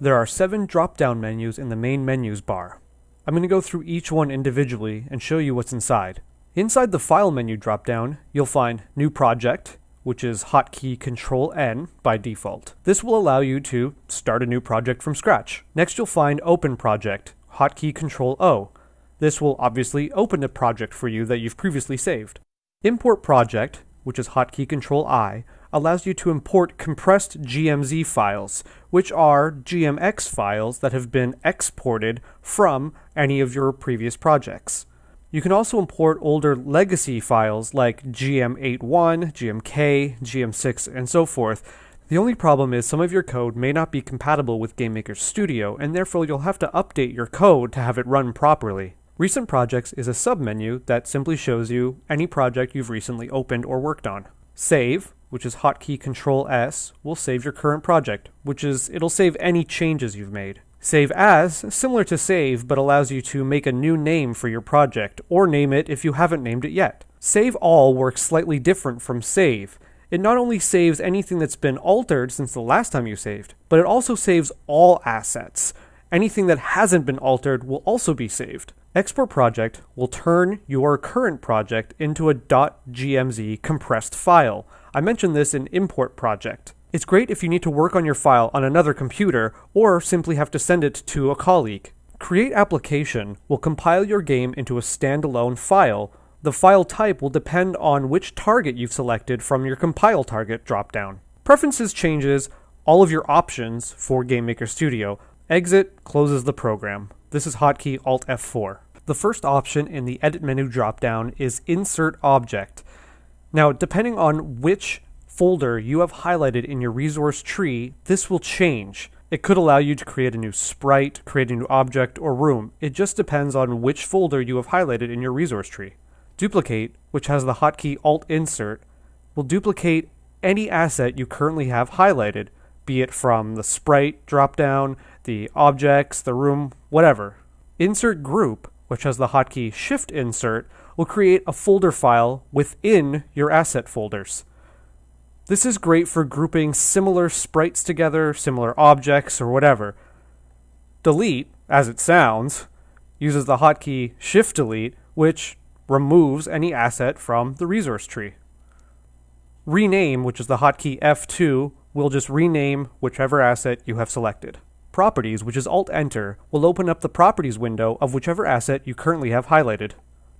There are seven drop-down menus in the main menus bar. I'm going to go through each one individually and show you what's inside. Inside the File menu drop-down, you'll find New Project, which is hotkey Control N by default. This will allow you to start a new project from scratch. Next, you'll find Open Project, hotkey Control O. This will obviously open a project for you that you've previously saved. Import Project, which is hotkey Control I, allows you to import compressed GMZ files, which are GMX files that have been exported from any of your previous projects. You can also import older legacy files like GM81, GMK, GM6, and so forth. The only problem is some of your code may not be compatible with GameMaker Studio, and therefore you'll have to update your code to have it run properly. Recent Projects is a submenu that simply shows you any project you've recently opened or worked on. Save, which is hotkey Control S, will save your current project, which is it'll save any changes you've made. Save as, similar to save, but allows you to make a new name for your project, or name it if you haven't named it yet. Save all works slightly different from save. It not only saves anything that's been altered since the last time you saved, but it also saves all assets. Anything that hasn't been altered will also be saved. Export project will turn your current project into a .gmz compressed file. I mentioned this in import project. It's great if you need to work on your file on another computer or simply have to send it to a colleague. Create application will compile your game into a standalone file. The file type will depend on which target you've selected from your compile target dropdown. Preferences changes all of your options for GameMaker Studio. Exit closes the program. This is hotkey Alt F4. The first option in the edit menu dropdown is insert object. Now, depending on which folder you have highlighted in your resource tree, this will change. It could allow you to create a new sprite, create a new object, or room. It just depends on which folder you have highlighted in your resource tree. Duplicate, which has the hotkey Alt Insert, will duplicate any asset you currently have highlighted, be it from the sprite dropdown, the objects, the room, whatever. Insert Group, which has the hotkey Shift Insert, will create a folder file within your asset folders. This is great for grouping similar sprites together, similar objects, or whatever. Delete, as it sounds, uses the hotkey Shift Delete, which removes any asset from the resource tree. Rename, which is the hotkey F2, will just rename whichever asset you have selected. Properties, which is Alt Enter, will open up the Properties window of whichever asset you currently have highlighted.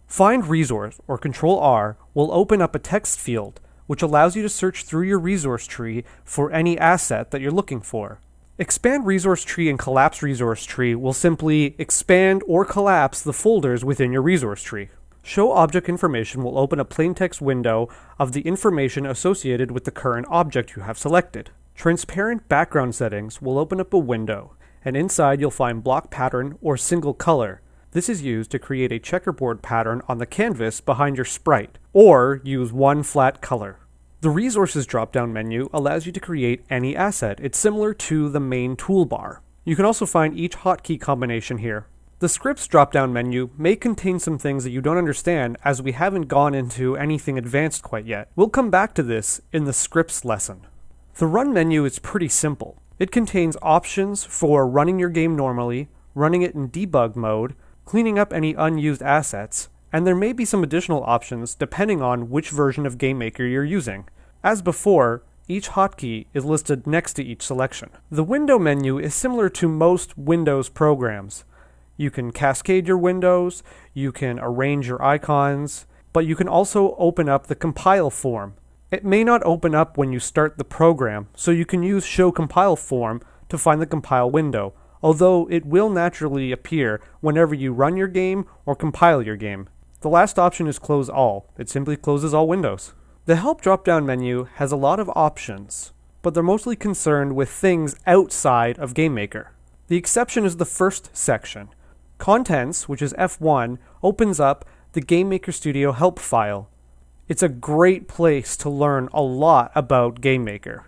Find Resource, or Control R, will open up a text field which allows you to search through your resource tree for any asset that you're looking for. Expand resource tree and collapse resource tree will simply expand or collapse the folders within your resource tree. Show object information will open a plain text window of the information associated with the current object you have selected. Transparent background settings will open up a window, and inside you'll find block pattern or single color, this is used to create a checkerboard pattern on the canvas behind your sprite, or use one flat color. The Resources drop-down menu allows you to create any asset. It's similar to the main toolbar. You can also find each hotkey combination here. The Scripts drop-down menu may contain some things that you don't understand as we haven't gone into anything advanced quite yet. We'll come back to this in the Scripts lesson. The Run menu is pretty simple. It contains options for running your game normally, running it in debug mode, cleaning up any unused assets, and there may be some additional options depending on which version of GameMaker you're using. As before, each hotkey is listed next to each selection. The window menu is similar to most Windows programs. You can cascade your windows, you can arrange your icons, but you can also open up the compile form. It may not open up when you start the program, so you can use show compile form to find the compile window, although it will naturally appear whenever you run your game or compile your game. The last option is Close All. It simply closes all windows. The Help drop-down menu has a lot of options, but they're mostly concerned with things outside of GameMaker. The exception is the first section. Contents, which is F1, opens up the GameMaker Studio help file. It's a great place to learn a lot about GameMaker.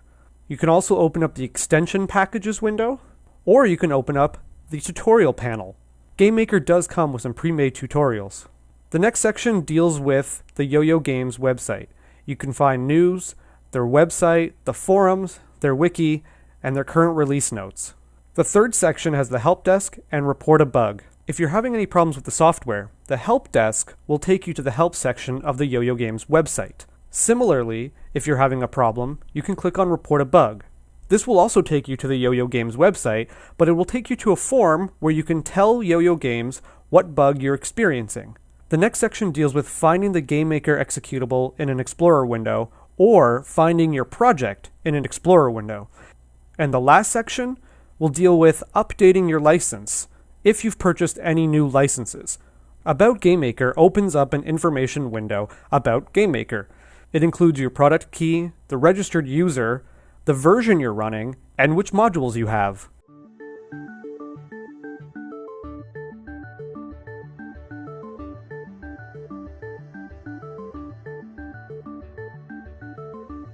You can also open up the extension packages window, or you can open up the tutorial panel. GameMaker does come with some pre-made tutorials. The next section deals with the Yo-Yo Games website. You can find news, their website, the forums, their wiki, and their current release notes. The third section has the help desk and report a bug. If you're having any problems with the software, the help desk will take you to the help section of the Yo-Yo Games website. Similarly, if you're having a problem, you can click on report a bug. This will also take you to the Yo-Yo Games website, but it will take you to a form where you can tell Yo-Yo Games what bug you're experiencing. The next section deals with finding the GameMaker executable in an Explorer window or finding your project in an Explorer window. And the last section will deal with updating your license if you've purchased any new licenses. About GameMaker opens up an information window about GameMaker. It includes your product key, the registered user, the version you're running, and which modules you have.